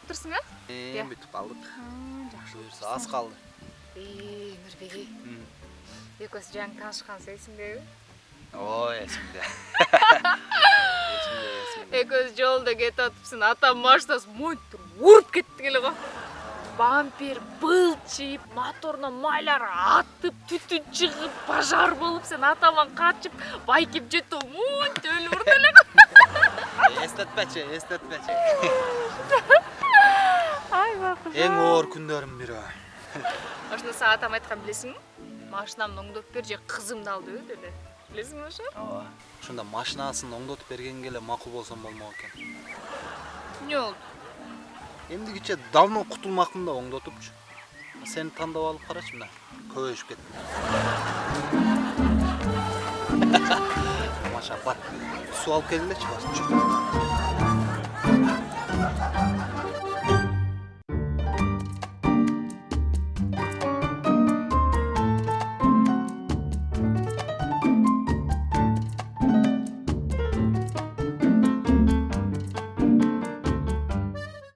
каптырсың а эми бүтүп калдык жакшы буюрса аз калды нурбеги М. экөөбүз жаңы таанышканбыз эсиңдеби ой эсимде эсимде эсимде экөөбүз жолдо кетип атыпсың атам машинасы монтип уруп кетти эле го бампер былчыйып моторунан майлар атып түтүн чыгып пожар болуп сен атаман качып байкеп жетип монтип өлүп урду эле эстетпечи эстетпечи эң оор күндөрүмдүн бири ошондо сага атам айткан билесиңби машинамды оңдоп бер же кызымды ал деп эле билесиңби ошо ооба ошондо машинасын оңдотуп бергенге эле макул болсом болмок экен эмне болду эмдигиче давно кутулмакмын да оңдотупчу сени тандап алып карачы мына көбөйүшүп кеттим тамаша бар суу алып келгилечи бар